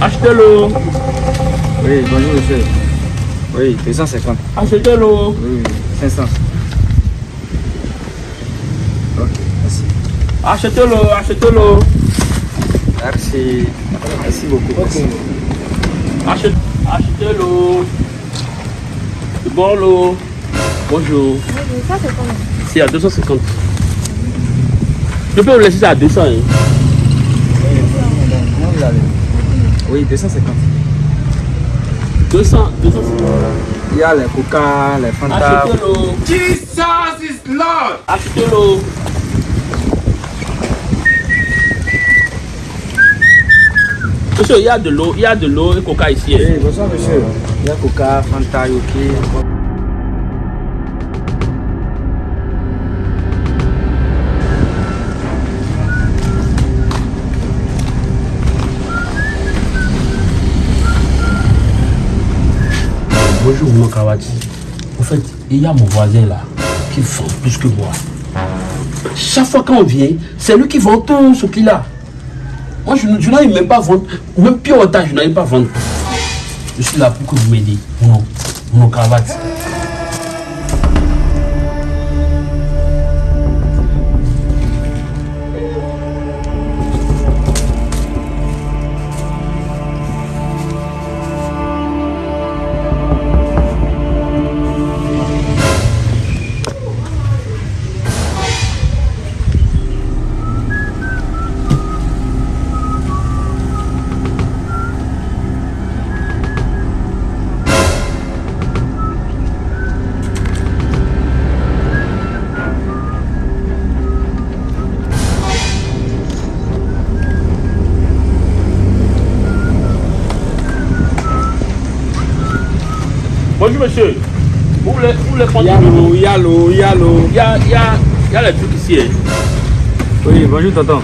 Achetez-le. Oui, bonjour monsieur. Oui, 250. Achetez-le. Oui, 500. Ok, merci. Achetez-le. Achetez-le. Merci. Merci beaucoup. Merci. Achete- Achetez-le. C'est bon l'eau. Bonjour. Ça, c'est combien C'est à 250. Je peux vous laisser ça à 200. Hein. Comment vous l'avez Oui, 250. 200, 250. Il y a les coca, les fanta. Jesus is Lord. Achetez-le. Monsieur, il y a de l'eau, il y a de l'eau et coca ici. Oui, bonsoir monsieur. Il y a coca, fanta, yoki. Bonjour, mon Kawati. En fait, il y a mon voisin là qui vend plus que moi. Chaque fois qu'on vient, c'est lui qui vend tout ce qu'il a. Moi, je, je n'arrive même pas à vendre. Même pire otage, je n'arrive pas à vendre. Je suis là pour que vous m'aidiez. Mon, mon Kawati. Monsieur. Vous voulez prendre de l'eau il y a l'eau, il y a l'eau. Il y a, il y a, il y a les trucs ici. hein. Oui, bonjour tonton.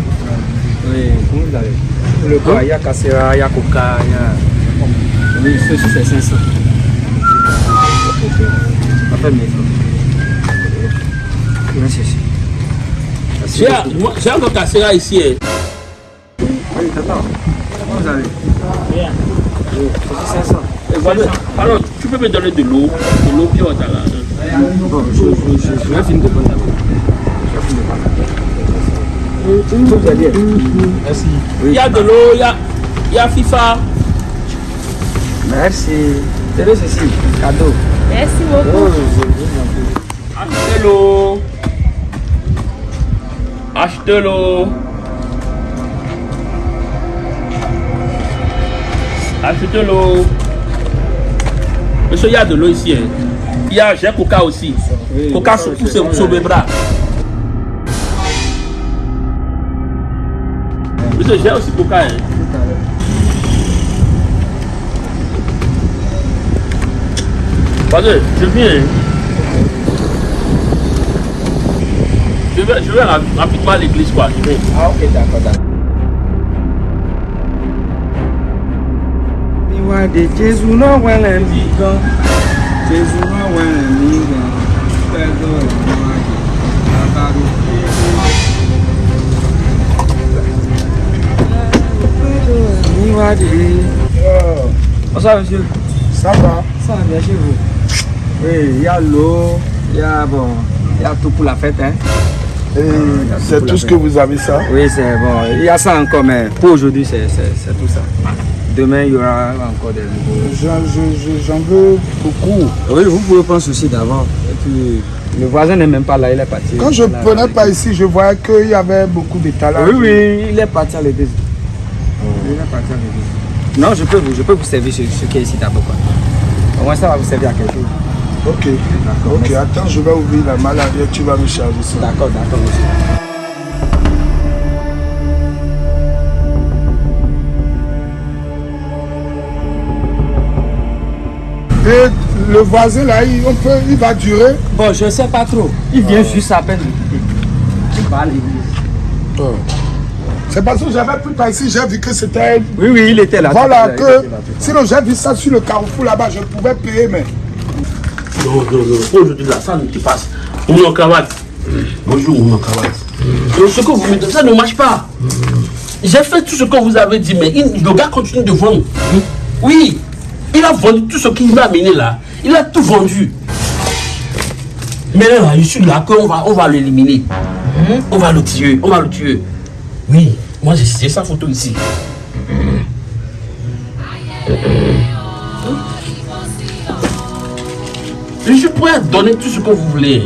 Oui, comment vous allez? Le quoi, il y a cassera, il y a coca, il y a... Oui, ceci c'est 500. Ça fait 1000 Merci. Merci J'ai cassé là ici. hein. Oui, tonton. Comment vous allez? Oui, ceci 500. Voilà. Alors, tu peux me donner de l'eau, de l'eau pure là. Bon, je, je, je, je vais finir de prendre aider Merci. Il y a de l'eau, il y a, il y a FIFA. Merci. Tenez ceci, cadeau. Merci Oh, beaucoup. je vous en Monsieur, il y a de l'eau ici. hein. Il y a, j'ai coca aussi. Oui, Coca oui. sur mes bras. Monsieur, j'ai aussi coca. Hein. Vas-y, je viens. Je vais, je vais rap- rapidement à l'église, quoi. Je vais. Ah, ok, d'accord, d'accord. Ìwà de Jésù náà wẹ̀lẹ̀ mí gan. Jésù náà wẹ̀lẹ̀ mí gan. Pẹ̀lú ìwà de Bàbáru. Ìwà de. Bonsoir, monsieur? Ça va? Ça va bien chez vous? Oui, il y a l'eau, il y a, bon, il y a tout pour la fête, hein? Et C'est tout ce que vous avez ça? Oui, c'est bon. Il y a ça encore, mais pour aujourd'hui, c'est tout ça. Demain, il y aura encore des nouveaux. J'en je- je- j'en veux beaucoup. Oui, vous pouvez prendre ceci d'avant. Le voisin n'est même pas là, il est parti. Quand je Là, prenais pas ici, je voyais qu'il y avait beaucoup d'étalage. Oui, oui, il est parti à l'église. Il est parti à l'église. Non, je peux vous, je peux vous servir ce, ce qui est ici d'abord. Au moins, ça va vous servir à quelque chose. Ok. D'accord. Ok, attends, je vais ouvrir la malle arrière, tu vas me charger ça. D'accord, d'accord, monsieur. Et le voisin là, il, on peut, il va durer. Bon, je sais pas trop. Il vient juste à peine. Il va à l'église. Oh. C'est parce que j'avais pris par ici, j'ai vu que c'était. Oui, oui, il était là. Voilà, que. là, Sinon, j'ai vu ça sur le carrefour là-bas, je pouvais payer, mais. Non, non, non. Aujourd'hui, là, ça ne te passe. Mon cravate. Bonjour, mon cravate. Donc, ce que vous me donnez, ça ne marche pas. J'ai fait tout ce que vous avez dit, mais le gars continue de vendre. Oui, il a vendu tout ce qu'il m'a amené là. Il a tout vendu. Mais là, je suis là qu'on va, on va l'éliminer. On va le tuer, on va le tuer. Oui, moi j'ai sa photo ici. Je suis prêt à donner tout ce que vous voulez.